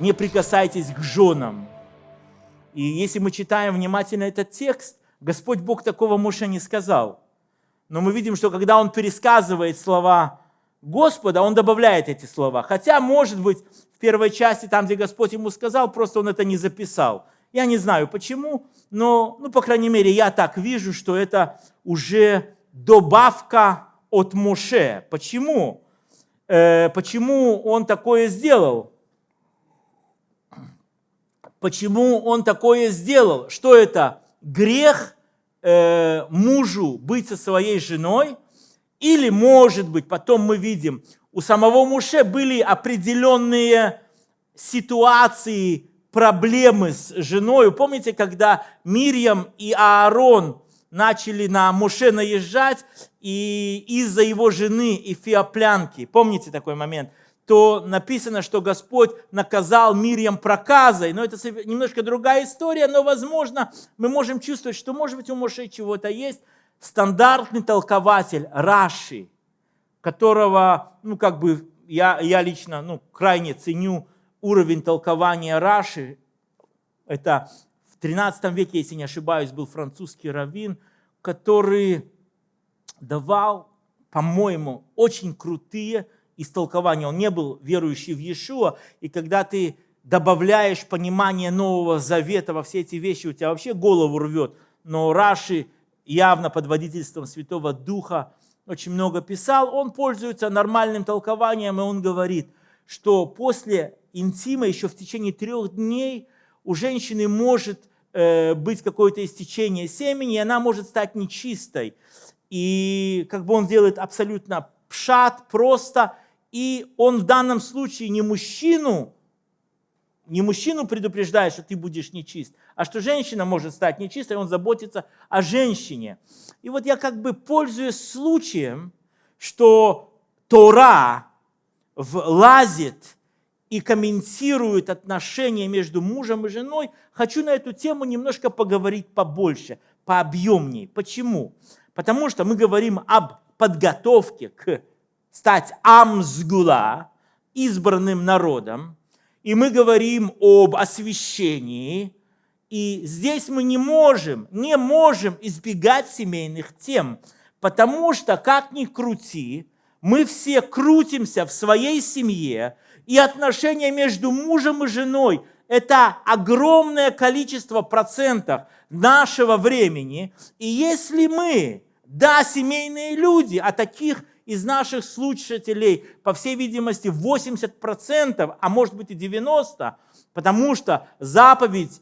не прикасайтесь к женам. И если мы читаем внимательно этот текст, Господь Бог такого Моше не сказал. Но мы видим, что когда он пересказывает слова Господа, он добавляет эти слова. Хотя, может быть, в первой части, там, где Господь ему сказал, просто он это не записал. Я не знаю почему, но, ну, по крайней мере, я так вижу, что это уже добавка от Моше. Почему? Э, почему он такое сделал? Почему он такое сделал? Что это? Грех э, мужу быть со своей женой? Или, может быть, потом мы видим, у самого Муше были определенные ситуации, проблемы с женой. Помните, когда Мирьям и Аарон начали на Муше наезжать, и из-за его жены Эфиоплянки, помните такой момент, то написано, что Господь наказал Мирьям проказой. Но это немножко другая история, но, возможно, мы можем чувствовать, что, может быть, у Моше чего-то есть. Стандартный толкователь Раши, которого, ну, как бы, я, я лично, ну, крайне ценю уровень толкования Раши. Это в 13 веке, если не ошибаюсь, был французский раввин, который давал, по-моему, очень крутые истолкования. Он не был верующий в Иешуа, и когда ты добавляешь понимание Нового Завета во все эти вещи, у тебя вообще голову рвет. Но Раши явно под водительством Святого Духа очень много писал. Он пользуется нормальным толкованием, и он говорит, что после интима еще в течение трех дней у женщины может э, быть какое-то истечение семени, и она может стать нечистой. И как бы он делает абсолютно пшат, просто, и он в данном случае не мужчину, не мужчину предупреждает, что ты будешь нечист, а что женщина может стать нечистой, он заботится о женщине. И вот я как бы пользуюсь случаем, что Тора влазит и комментирует отношения между мужем и женой, хочу на эту тему немножко поговорить побольше, пообъемнее. Почему? Потому что мы говорим об подготовке к стать амсгула, избранным народом, и мы говорим об освящении, и здесь мы не можем, не можем избегать семейных тем, потому что, как ни крути, мы все крутимся в своей семье, и отношения между мужем и женой – это огромное количество процентов нашего времени. И если мы, да, семейные люди, а таких из наших слушателей, по всей видимости, 80%, а может быть и 90%, потому что заповедь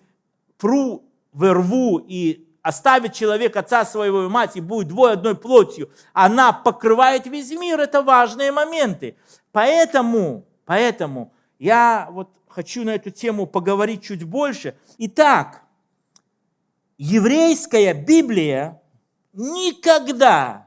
«пру в рву» и оставит человек отца своего и мать, и будет двое одной плотью, она покрывает весь мир, это важные моменты. Поэтому Поэтому я вот хочу на эту тему поговорить чуть больше. Итак, еврейская Библия никогда,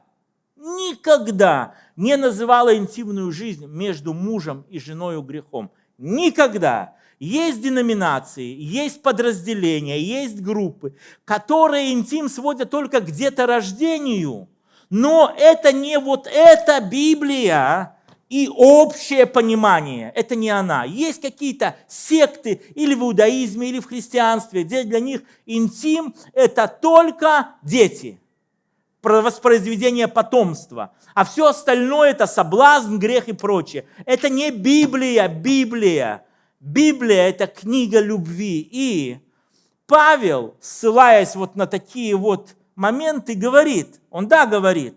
никогда не называла интимную жизнь между мужем и женой грехом. Никогда. Есть деноминации, есть подразделения, есть группы, которые интим сводят только к деторождению. Но это не вот эта Библия, и общее понимание. Это не она. Есть какие-то секты или в иудаизме, или в христианстве, где для них интим – это только дети, воспроизведение потомства. А все остальное – это соблазн, грех и прочее. Это не Библия, Библия. Библия – это книга любви. И Павел, ссылаясь вот на такие вот моменты, говорит, он да говорит,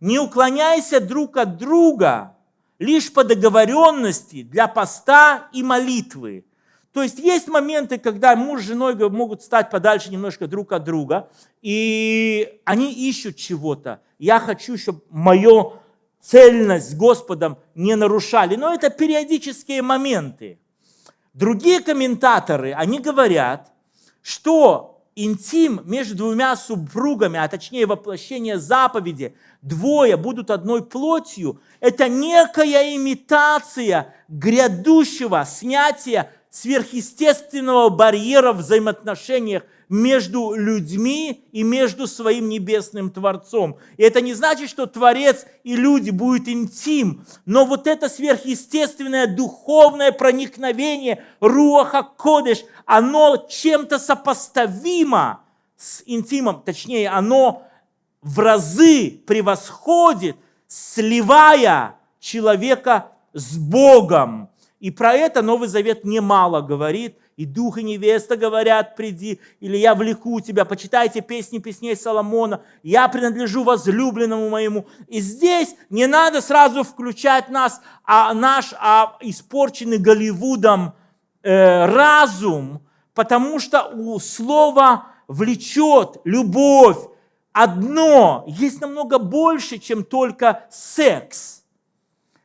не уклоняйся друг от друга – лишь по договоренности для поста и молитвы. То есть есть моменты, когда муж с женой могут стать подальше немножко друг от друга, и они ищут чего-то. Я хочу, чтобы мою цельность с Господом не нарушали. Но это периодические моменты. Другие комментаторы, они говорят, что интим между двумя супругами, а точнее воплощение заповеди, двое будут одной плотью, это некая имитация грядущего снятия сверхъестественного барьера в взаимоотношениях между людьми и между своим небесным Творцом. И это не значит, что Творец и люди будут интим, но вот это сверхъестественное духовное проникновение Руаха Кодыш, оно чем-то сопоставимо с интимом, точнее, оно в разы превосходит, сливая человека с Богом. И про это Новый Завет немало говорит. И дух и невеста говорят, приди, или я влеку тебя, почитайте песни песней Соломона, я принадлежу возлюбленному моему. И здесь не надо сразу включать нас, а наш а испорченный Голливудом э, разум, потому что у слова влечет любовь, одно, есть намного больше, чем только секс.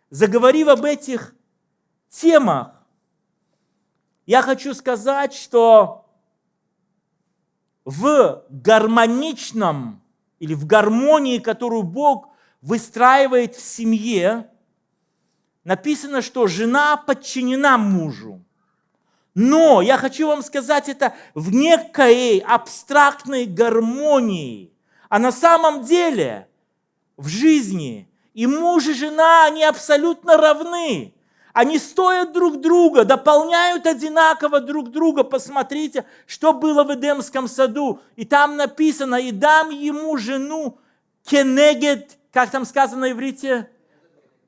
Заговорив об этих темах, я хочу сказать, что в гармоничном или в гармонии, которую Бог выстраивает в семье, написано, что жена подчинена мужу. Но я хочу вам сказать это в некой абстрактной гармонии. А на самом деле в жизни и муж, и жена, они абсолютно равны. Они стоят друг друга, дополняют одинаково друг друга. Посмотрите, что было в Эдемском саду. И там написано, и дам ему жену кенегет, как там сказано на иврите?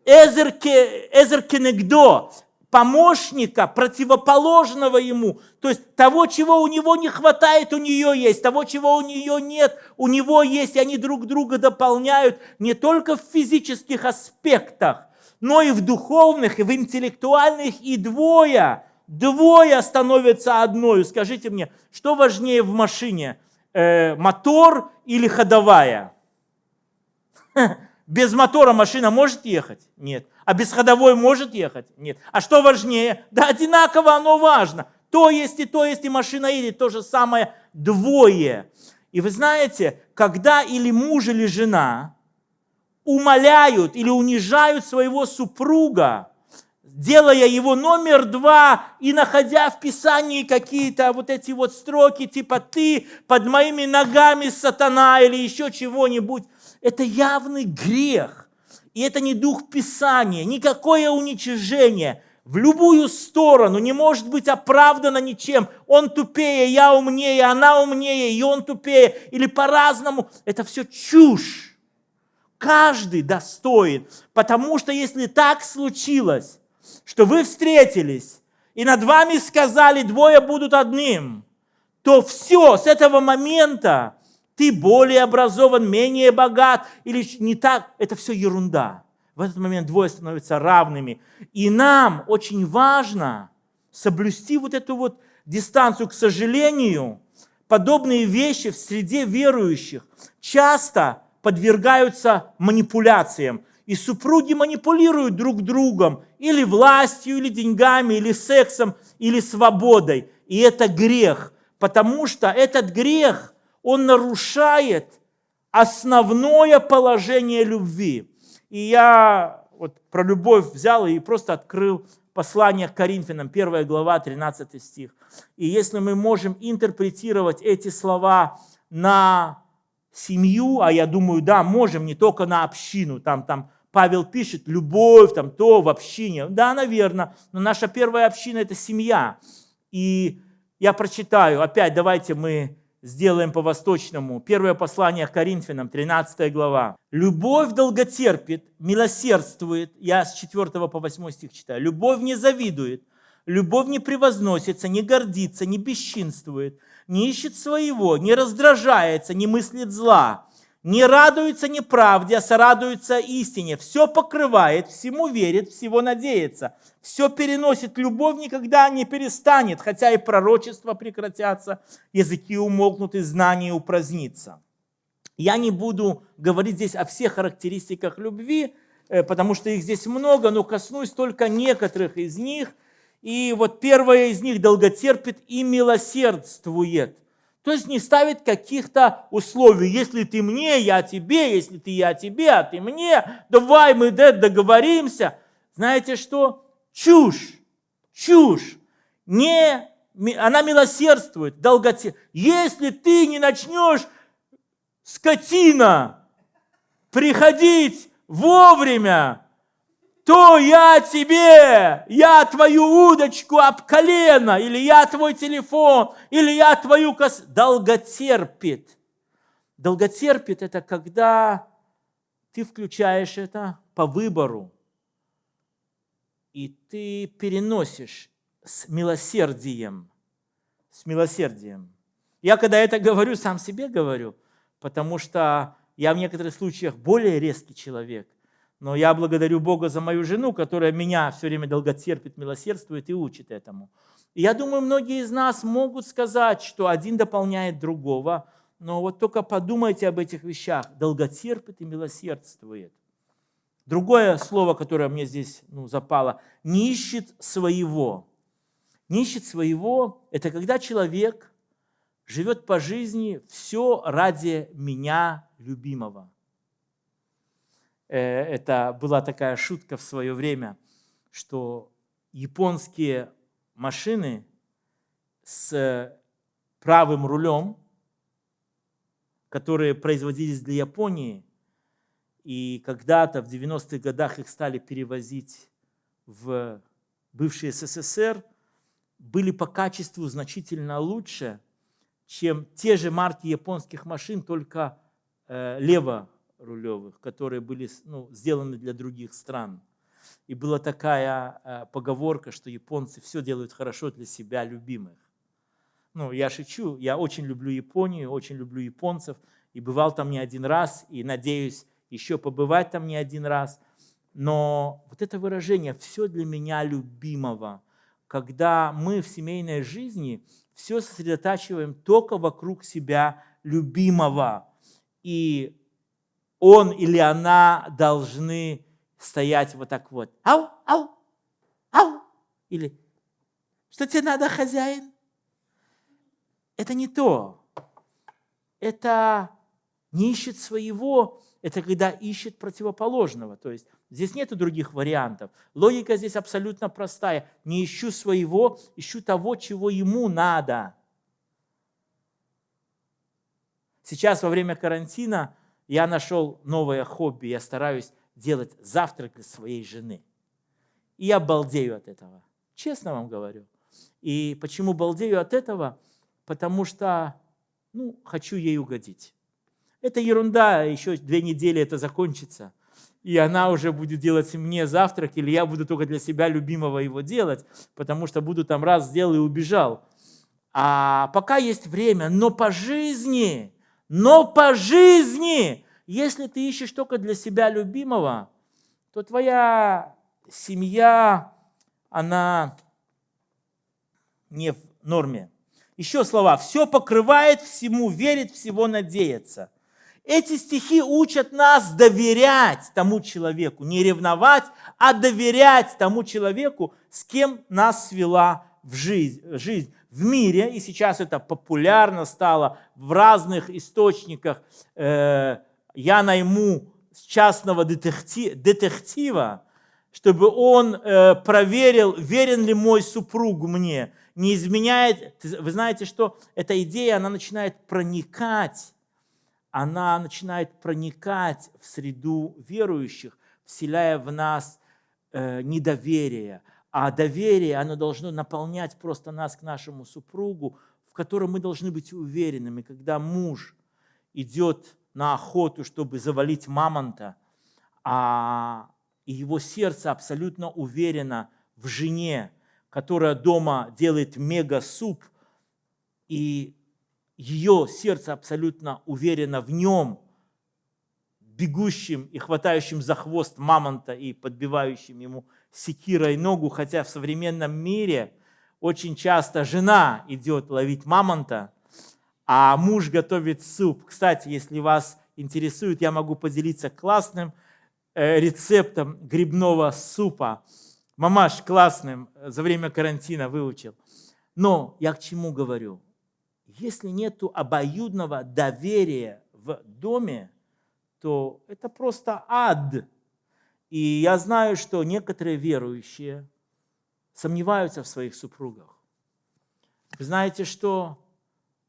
Эзер, кенегдо, помощника, противоположного ему. То есть того, чего у него не хватает, у нее есть. Того, чего у нее нет, у него есть. И они друг друга дополняют не только в физических аспектах, но и в духовных, и в интеллектуальных, и двое, двое становятся одной. Скажите мне, что важнее в машине, э, мотор или ходовая? Без мотора машина может ехать? Нет. А без ходовой может ехать? Нет. А что важнее? Да одинаково оно важно. То есть и то есть, и машина едет, то же самое двое. И вы знаете, когда или муж, или жена умоляют или унижают своего супруга, делая его номер два и находя в Писании какие-то вот эти вот строки, типа «ты под моими ногами, сатана» или еще чего-нибудь, это явный грех. И это не дух Писания, никакое уничижение в любую сторону не может быть оправдано ничем. Он тупее, я умнее, она умнее, и он тупее, или по-разному. Это все чушь. Каждый достоин, потому что если так случилось, что вы встретились, и над вами сказали, двое будут одним, то все, с этого момента ты более образован, менее богат, или не так, это все ерунда. В этот момент двое становятся равными. И нам очень важно соблюсти вот эту вот дистанцию. К сожалению, подобные вещи в среде верующих часто подвергаются манипуляциям. И супруги манипулируют друг другом или властью, или деньгами, или сексом, или свободой. И это грех, потому что этот грех, он нарушает основное положение любви. И я вот про любовь взял и просто открыл послание к Коринфянам, 1 глава, 13 стих. И если мы можем интерпретировать эти слова на семью, а я думаю, да, можем не только на общину, там, там Павел пишет, любовь, там то в общине. Да, наверное, но наша первая община – это семья. И я прочитаю, опять давайте мы сделаем по-восточному. Первое послание к Коринфянам, 13 глава. «Любовь долготерпит, милосердствует». Я с 4 по 8 стих читаю. «Любовь не завидует, любовь не превозносится, не гордится, не бесчинствует, не ищет своего, не раздражается, не мыслит зла, не радуется неправде, а сорадуется истине, все покрывает, всему верит, всего надеется, все переносит, любовь никогда не перестанет, хотя и пророчества прекратятся, языки умолкнут и знания упразднится. Я не буду говорить здесь о всех характеристиках любви, э, потому что их здесь много, но коснусь только некоторых из них – и вот первое из них долготерпит и милосердствует. То есть не ставит каких-то условий. Если ты мне, я тебе, если ты я тебе, а ты мне, давай мы договоримся. Знаете что? Чушь, чушь. Не она милосердствует, долготе. Если ты не начнешь, скотина, приходить вовремя, то я тебе, я твою удочку об колено, или я твой телефон, или я твою кос... Долготерпит. Долготерпит – это когда ты включаешь это по выбору, и ты переносишь с милосердием. С милосердием. Я когда это говорю, сам себе говорю, потому что я в некоторых случаях более резкий человек. Но я благодарю Бога за мою жену, которая меня все время долготерпит, милосердствует и учит этому. И я думаю, многие из нас могут сказать, что один дополняет другого, но вот только подумайте об этих вещах. Долготерпит и милосердствует. Другое слово, которое мне здесь ну, запало, не ищет своего. Не ищет своего – это когда человек живет по жизни все ради меня, любимого. Э, это была такая шутка в свое время, что японские машины с правым рулем, которые производились для Японии, и когда-то в 90-х годах их стали перевозить в бывший СССР, были по качеству значительно лучше, чем те же марки японских машин, только э, леворулевых, которые были ну, сделаны для других стран. И была такая э, поговорка, что японцы все делают хорошо для себя любимых. Ну, я шучу, я очень люблю Японию, очень люблю японцев, и бывал там не один раз, и надеюсь, еще побывать там не один раз. Но вот это выражение «все для меня любимого», когда мы в семейной жизни все сосредотачиваем только вокруг себя любимого, и он или она должны стоять вот так вот. Ау, ау, ау. Или что тебе надо, хозяин? Это не то. Это не ищет своего, это когда ищет противоположного. То есть здесь нет других вариантов. Логика здесь абсолютно простая. Не ищу своего, ищу того, чего ему надо. Сейчас во время карантина я нашел новое хобби. Я стараюсь делать завтрак для своей жены. И я балдею от этого. Честно вам говорю. И почему балдею от этого? Потому что ну, хочу ей угодить. Это ерунда, еще две недели это закончится. И она уже будет делать мне завтрак, или я буду только для себя любимого его делать, потому что буду там раз сделал и убежал. А пока есть время, но по жизни, но по жизни, если ты ищешь только для себя любимого, то твоя семья, она не в норме. Еще слова. Все покрывает, всему верит, всего надеется. Эти стихи учат нас доверять тому человеку, не ревновать, а доверять тому человеку, с кем нас свела в жизнь, в мире, и сейчас это популярно стало в разных источниках. Э, я найму частного детектива, чтобы он э, проверил, верен ли мой супруг мне, не изменяет. Вы знаете, что эта идея, она начинает проникать она начинает проникать в среду верующих, вселяя в нас э, недоверие. А доверие, оно должно наполнять просто нас к нашему супругу, в котором мы должны быть уверенными. Когда муж идет на охоту, чтобы завалить мамонта, а его сердце абсолютно уверено в жене, которая дома делает мега-суп, и ее сердце абсолютно уверено в нем, бегущим и хватающим за хвост мамонта и подбивающим ему секирой ногу, хотя в современном мире очень часто жена идет ловить мамонта, а муж готовит суп. Кстати, если вас интересует, я могу поделиться классным э, рецептом грибного супа. Мамаш классным э, за время карантина выучил. Но я к чему говорю? если нет обоюдного доверия в доме, то это просто ад. И я знаю, что некоторые верующие сомневаются в своих супругах. Вы знаете, что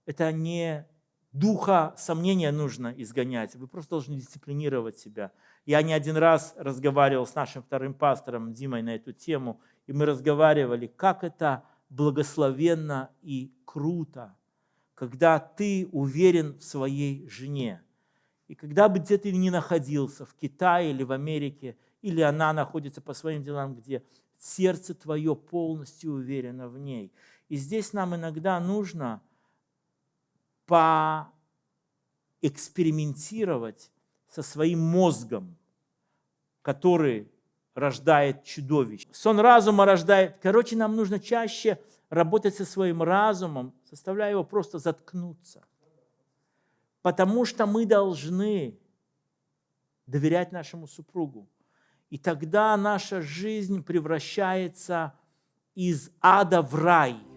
это не духа сомнения нужно изгонять, вы просто должны дисциплинировать себя. Я не один раз разговаривал с нашим вторым пастором Димой на эту тему, и мы разговаривали, как это благословенно и круто, когда ты уверен в своей жене. И когда бы где ты ни находился, в Китае или в Америке, или она находится по своим делам, где сердце твое полностью уверено в ней. И здесь нам иногда нужно поэкспериментировать со своим мозгом, который рождает чудовищ. Сон разума рождает. Короче, нам нужно чаще работать со своим разумом, заставляя его просто заткнуться. Потому что мы должны доверять нашему супругу. И тогда наша жизнь превращается из ада в рай –